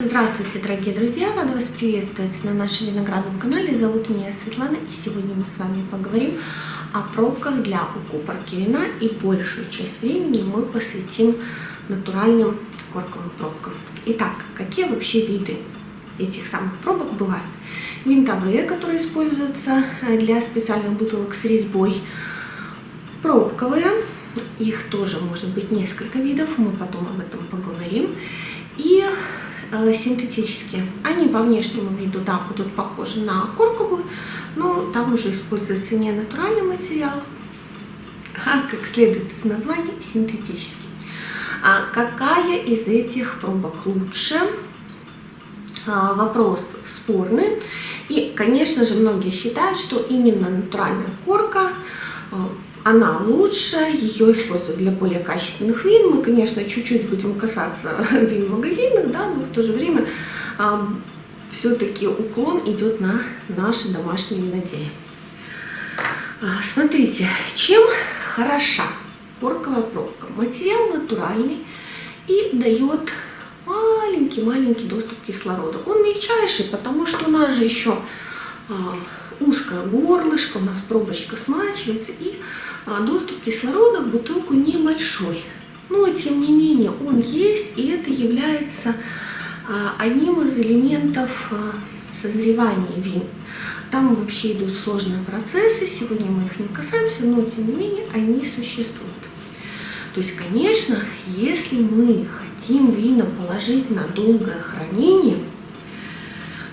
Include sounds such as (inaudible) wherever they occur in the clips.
Здравствуйте, дорогие друзья! Рада вас приветствовать на нашем виноградном канале. Зовут меня Светлана, и сегодня мы с вами поговорим о пробках для укупорки вина. И большую часть времени мы посвятим натуральным корковым пробкам. Итак, какие вообще виды этих самых пробок бывают? Винтовые, которые используются для специальных бутылок с резьбой. Пробковые, их тоже может быть несколько видов, мы потом об этом поговорим. И Э, синтетические. Они по внешнему виду, да, будут похожи на корковую, но там уже используется не натуральный материал, а, как следует из названия, синтетический. А какая из этих пробок лучше? А, вопрос спорный. И, конечно же, многие считают, что именно натуральная корка э, она лучше, ее используют для более качественных вин. Мы, конечно, чуть-чуть будем касаться (laughs) вин магазинных, да, но в то же время э, все-таки уклон идет на наши домашние виноделия. Смотрите, чем хороша корковая пробка? Материал натуральный и дает маленький-маленький доступ кислорода. Он мельчайший, потому что у нас же еще узкое горлышко, у нас пробочка смачивается, и а, доступ кислорода в бутылку небольшой. Но, тем не менее, он есть, и это является а, одним из элементов а, созревания вин. Там вообще идут сложные процессы, сегодня мы их не касаемся, но, тем не менее, они существуют. То есть, конечно, если мы хотим вина положить на долгое хранение,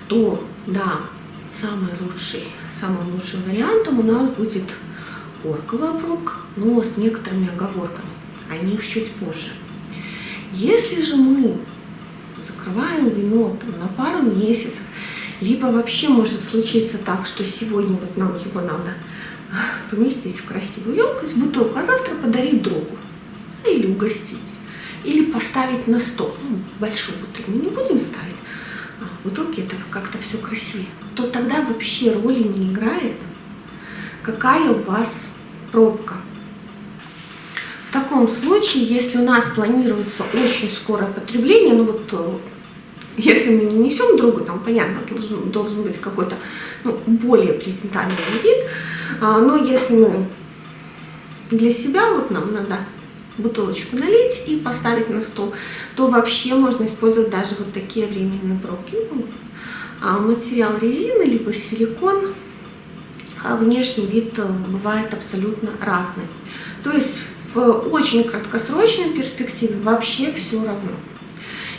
то, да, самый лучший, самым лучшим вариантом у нас будет корковая пробка, но с некоторыми оговорками. О них чуть позже. Если же мы закрываем вино там, на пару месяцев, либо вообще может случиться так, что сегодня вот нам его надо поместить в красивую емкость, бутылку, а завтра подарить другу. Или угостить. Или поставить на стол. Ну, большую бутыль мы не будем ставить, а в бутылке это как-то все красивее. То тогда вообще роли не играет, какая у вас пробка. В таком случае, если у нас планируется очень скорое потребление, ну вот э, если мы не несем другу, там понятно, должен, должен быть какой-то ну, более презентабельный вид, а, но если мы для себя, вот нам надо бутылочку налить и поставить на стол, то вообще можно использовать даже вот такие временные пробки. Ну, а материал резины, либо силикон, внешний вид э, бывает абсолютно разный. То есть в очень краткосрочной перспективе вообще все равно.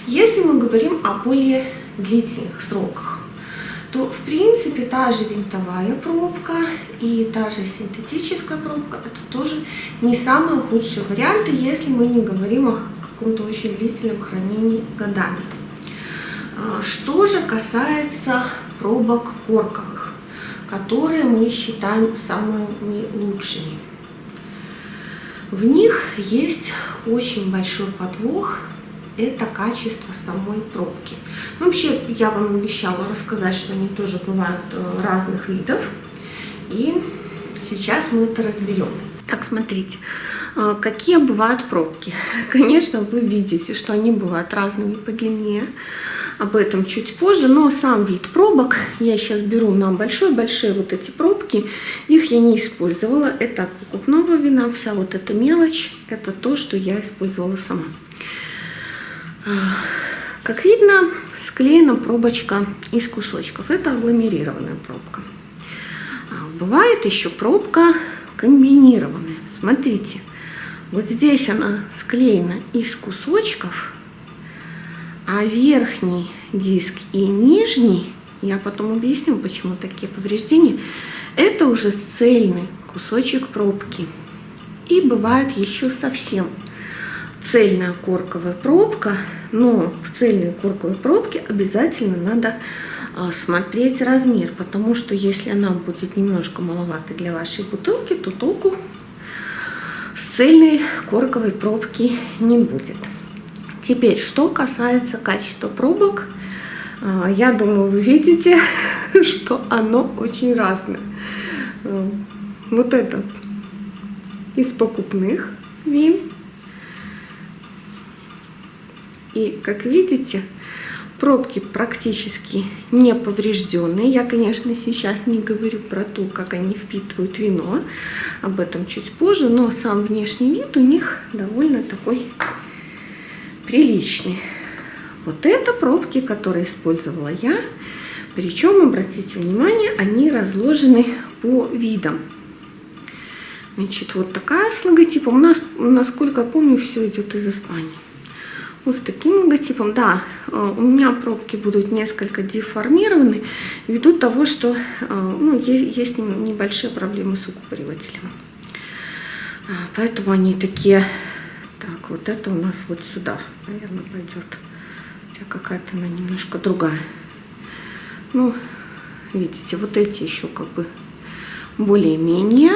Если мы говорим о более длительных сроках, то в принципе та же винтовая пробка и та же синтетическая пробка это тоже не самые худшие варианты, если мы не говорим о каком-то очень длительном хранении годами. А, что же касается пробок корковых, которые мы считаем самыми лучшими. В них есть очень большой подвох, это качество самой пробки. Ну, вообще, я вам обещала рассказать, что они тоже бывают э, разных видов. И сейчас мы это разберем. Так, смотрите, э, какие бывают пробки. (laughs) Конечно, вы видите, что они бывают разными по длине об этом чуть позже, но сам вид пробок я сейчас беру на большой-большие вот эти пробки, их я не использовала, это от покупного вина, вся вот эта мелочь, это то, что я использовала сама. Как видно, склеена пробочка из кусочков, это агломерированная пробка. А, бывает еще пробка комбинированная, смотрите, вот здесь она склеена из кусочков, а верхний диск и нижний, я потом объясню, почему такие повреждения, это уже цельный кусочек пробки. И бывает еще совсем цельная корковая пробка, но в цельной корковой пробке обязательно надо а, смотреть размер, потому что если она будет немножко маловата для вашей бутылки, то толку с цельной корковой пробки не будет. Теперь, что касается качества пробок, а, я думаю, вы видите, (laughs) что оно очень разное. А, вот это из покупных вин. И, как видите, Пробки практически не поврежденные. Я, конечно, сейчас не говорю про то, как они впитывают вино. Об этом чуть позже. Но сам внешний вид у них довольно такой приличный. Вот это пробки, которые использовала я. Причем, обратите внимание, они разложены по видам. Значит, вот такая с логотипом. У нас, насколько я помню, все идет из Испании. Вот с таким логотипом. Да, э, у меня пробки будут несколько деформированы ввиду того, что э, ну, есть небольшие проблемы с укупоривателем. А, поэтому они такие... Вот это у нас вот сюда, наверное, пойдет. Хотя какая-то она немножко другая. Ну, видите, вот эти еще как бы более-менее.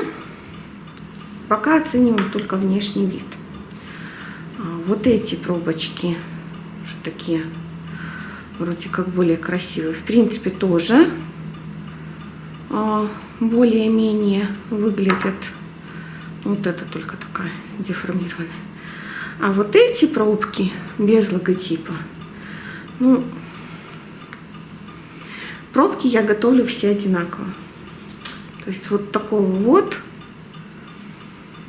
Пока оцениваем только внешний вид. А, вот эти пробочки, уже такие вроде как более красивые, в принципе тоже а, более-менее выглядят. Вот это только такая деформированная. А вот эти пробки без логотипа, ну, пробки я готовлю все одинаково. То есть вот такого вот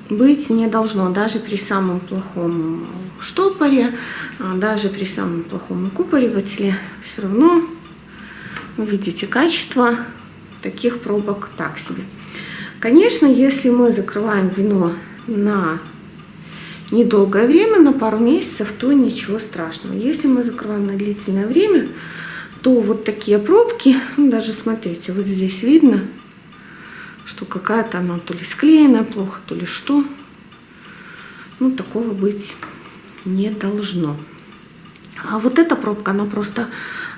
быть не должно, даже при самом плохом штопоре, а, даже при самом плохом укупоривателе, все равно вы видите качество таких пробок так себе. Конечно, если мы закрываем вино на недолгое время, на пару месяцев, то ничего страшного. Если мы закрываем на длительное время, то вот такие пробки, ну, даже смотрите, вот здесь видно, что какая-то она то ли склеена плохо, то ли что. Ну, такого быть не должно. А вот эта пробка, она просто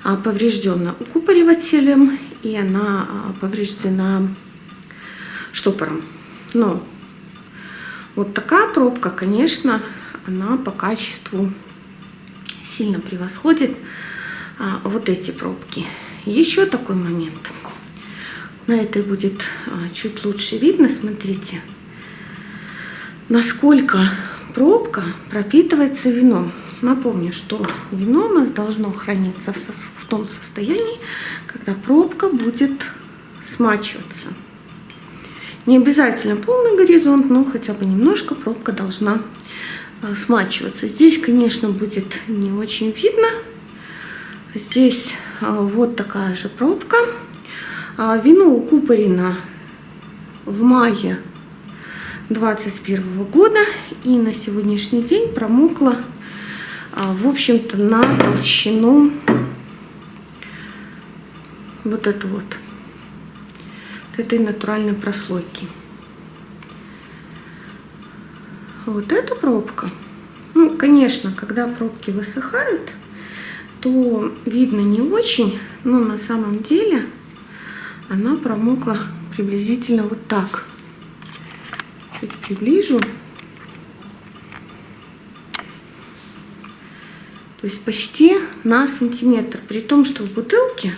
а, повреждена укупоривателем, и она а, повреждена штопором. Но вот такая пробка, конечно, она по качеству сильно превосходит а, вот эти пробки. Еще такой момент – на этой будет а, чуть лучше видно, смотрите, насколько пробка пропитывается вином. Напомню, что вино у нас должно храниться в том состоянии, когда пробка будет смачиваться. Не обязательно полный горизонт, но хотя бы немножко пробка должна а, смачиваться. Здесь, конечно, будет не очень видно. Здесь а, вот такая же пробка. А, вино укупорено в мае 21 года и на сегодняшний день промокло, а, в общем-то, на толщину вот эту вот, этой натуральной прослойки. Вот эта пробка, ну, конечно, когда пробки высыхают, то видно не очень, но на самом деле она промокла приблизительно вот так. Чуть приближу. То есть почти на сантиметр. При том, что в бутылке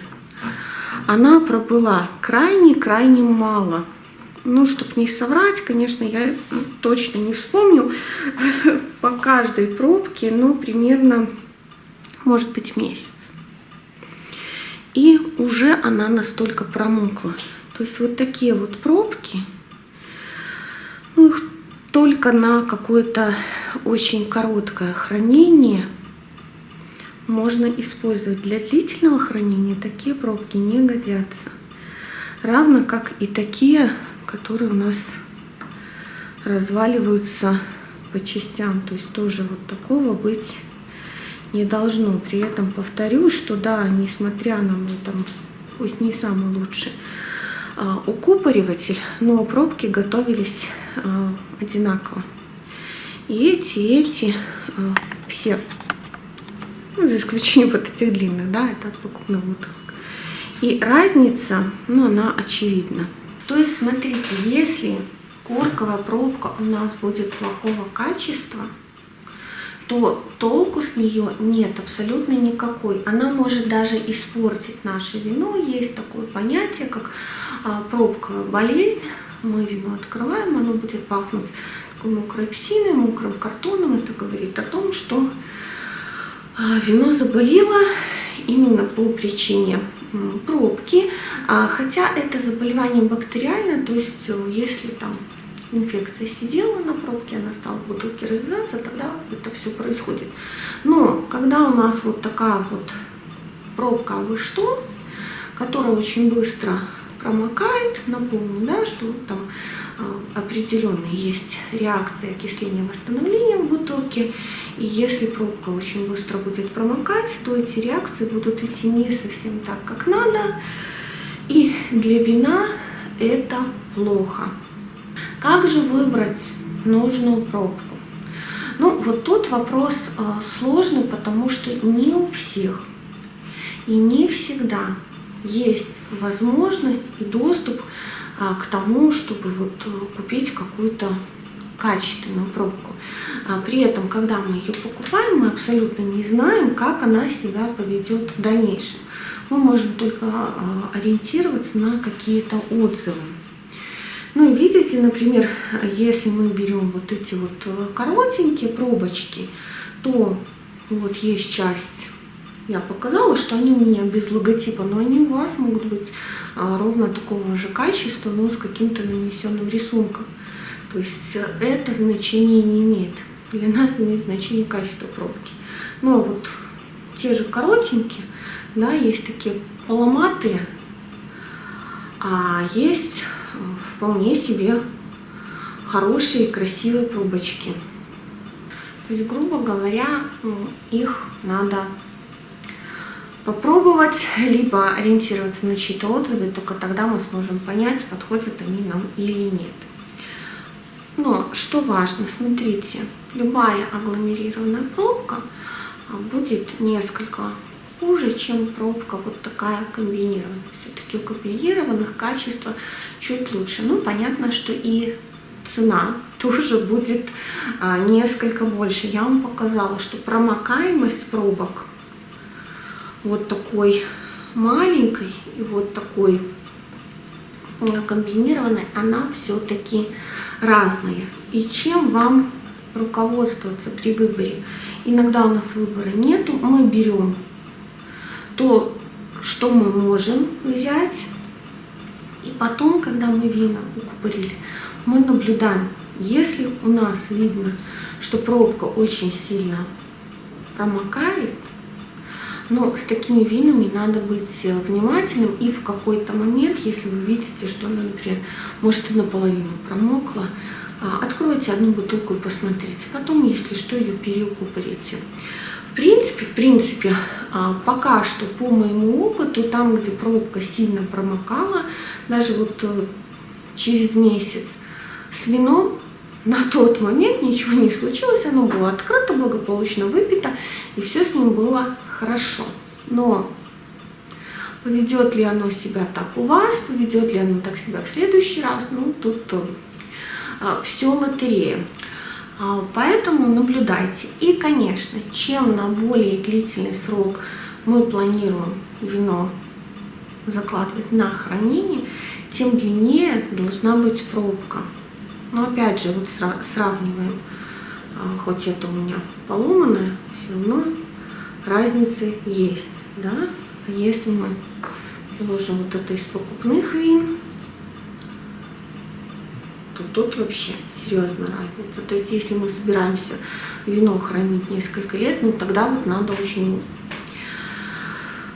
она пробыла крайне-крайне мало. Ну, чтобы не соврать, конечно, я точно не вспомню (laughs) по каждой пробке, но примерно, может быть, месяц и уже она настолько промокла. То есть вот такие вот пробки, ну их только на какое-то очень короткое хранение можно использовать. Для длительного хранения такие пробки не годятся. Равно как и такие, которые у нас разваливаются по частям. То есть тоже вот такого быть не должно. При этом повторю, что да, несмотря на мой там, пусть не самый лучший а, укупориватель, но пробки готовились а, одинаково. И эти, и эти а, все, ну, за исключением вот этих длинных, да, это от выкупных бутылок. И разница, ну, она очевидна. То есть, смотрите, если корковая пробка у нас будет плохого качества, то толку с нее нет абсолютно никакой. Она может даже испортить наше вино. Есть такое понятие, как а, пробковая болезнь. Мы вино открываем, оно будет пахнуть такой мокрой псиной, мокрым картоном. Это говорит о том, что вино заболело именно по причине пробки, а, хотя это заболевание бактериальное, то есть э, если там инфекция сидела на пробке, она стала в бутылке развиваться, тогда это все происходит. Но когда у нас вот такая вот пробка, а вы что, которая очень быстро промокает, напомню, да, что там а, определенные есть реакции окисления восстановления в бутылке. И если пробка очень быстро будет промокать, то эти реакции будут идти не совсем так, как надо. И для вина это плохо. Как же выбрать нужную пробку? Ну, вот тут вопрос э, сложный, потому что не у всех и не всегда есть возможность и доступ а, к тому, чтобы вот э, купить какую-то качественную пробку. А при этом, когда мы ее покупаем, мы абсолютно не знаем, как она себя поведет в дальнейшем. Мы можем только а, ориентироваться на какие-то отзывы. Ну и видите, например, если мы берем вот эти вот э, коротенькие пробочки, то вот есть часть я показала, что они у меня без логотипа, но они у вас могут быть а, ровно такого же качества, но с каким-то нанесенным рисунком. То есть э, это значение не имеет. Для нас имеет значение качество пробки. Ну а вот те же коротенькие, да, есть такие поломатые, а есть э, вполне себе хорошие красивые пробочки. То есть, грубо говоря, их надо попробовать, либо ориентироваться на чьи-то отзывы, только тогда мы сможем понять, подходят они нам или нет. Но что важно, смотрите, любая агломерированная пробка а, будет несколько хуже, чем пробка вот такая комбинированная. Все-таки у комбинированных качество чуть лучше. Ну, понятно, что и цена (laughs) тоже будет а, несколько больше. Я вам показала, что промокаемость пробок вот такой маленькой и вот такой комбинированной, она все-таки разная. И чем вам руководствоваться при выборе? Иногда у нас выбора нету, мы берем то, что мы можем взять, и потом, когда мы вина укупорили, мы наблюдаем, если у нас видно, что пробка очень сильно промокает, но с такими винами надо быть э, внимательным и в какой-то момент, если вы видите, что она, например, может и наполовину промокла, а, откройте одну бутылку и посмотрите. Потом, если что, ее переукупорите. В принципе, в принципе, а, пока что по моему опыту, там, где пробка сильно промокала, даже вот э, через месяц с вином на тот момент ничего не случилось, оно было открыто, благополучно выпито, и все с ним было хорошо. Но поведет ли оно себя так у вас, поведет ли оно так себя в следующий раз, ну тут а, все лотерея. А, поэтому наблюдайте. И, конечно, чем на более длительный срок мы планируем вино закладывать на хранение, тем длиннее должна быть пробка. Но опять же, вот сравниваем, а, хоть это у меня поломанное, все равно разницы есть, да. Если мы положим вот это из покупных вин, то тут вообще серьезная разница. То есть, если мы собираемся вино хранить несколько лет, ну тогда вот надо очень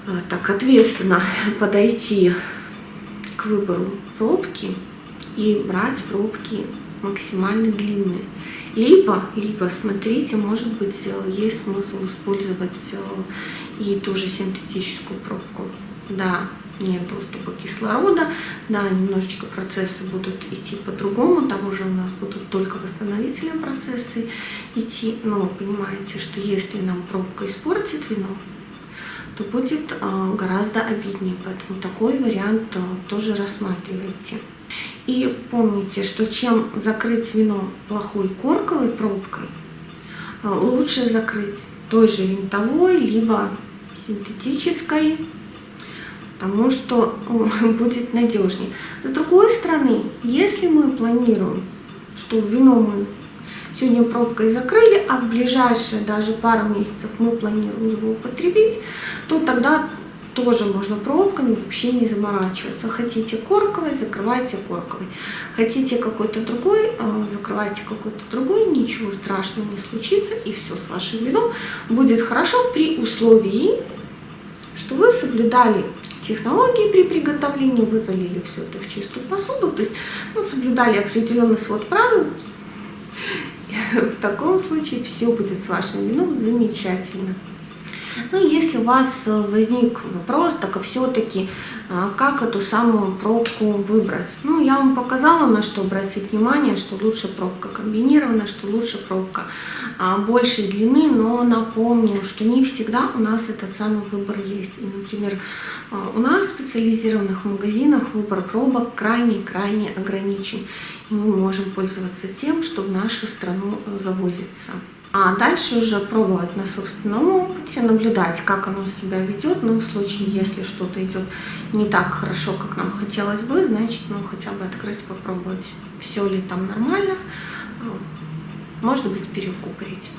а, так ответственно подойти к выбору пробки и брать пробки максимально длинные. Либо, либо, смотрите, может быть, э, есть смысл использовать э, и ту же синтетическую пробку. Да, нет доступа кислорода, да, немножечко процессы будут идти по-другому, там уже у нас будут только восстановительные процессы идти, но понимаете, что если нам пробка испортит вино, то будет э, гораздо обиднее, поэтому такой вариант тоже рассматривайте. И помните, что чем закрыть вино плохой корковой пробкой, э, лучше закрыть той же винтовой, либо синтетической, потому что (laughs) будет надежнее. С другой стороны, если мы планируем, что вино мы сегодня пробкой закрыли, а в ближайшие даже пару месяцев мы планируем его употребить, то тогда тоже можно пробками вообще не заморачиваться. Хотите корковый, закрывайте корковый. Хотите какой-то другой, э, закрывайте какой-то другой, ничего страшного не случится, и все с вашим вином будет хорошо при условии, что вы соблюдали технологии при приготовлении, вы залили все это в чистую посуду, то есть ну, соблюдали определенный свод правил. (laughs) В таком случае все будет с вашим вином замечательно. Ну, если у вас э, возник вопрос, так а все-таки, как эту самую пробку выбрать? Ну, я вам показала, на что обратить внимание, что лучше пробка комбинированная, что лучше пробка а, большей длины, но напомню, что не всегда у нас этот самый выбор есть. И, например, а, у нас в специализированных магазинах выбор пробок крайне-крайне ограничен. И мы можем пользоваться тем, что в нашу страну завозится. А дальше уже пробовать на собственном опыте, наблюдать, как оно себя ведет. Ну, в случае, если что-то идет не так хорошо, как нам хотелось бы, значит, ну, хотя бы открыть, попробовать, все ли там нормально. Может быть, перекупорить.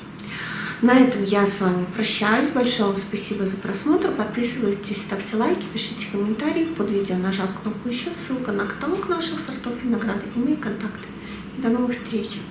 На этом я с вами прощаюсь. Большое вам спасибо за просмотр. Подписывайтесь, ставьте лайки, пишите комментарии под видео, нажав кнопку еще. Ссылка на каталог наших сортов винограда и мои контакты. До новых встреч!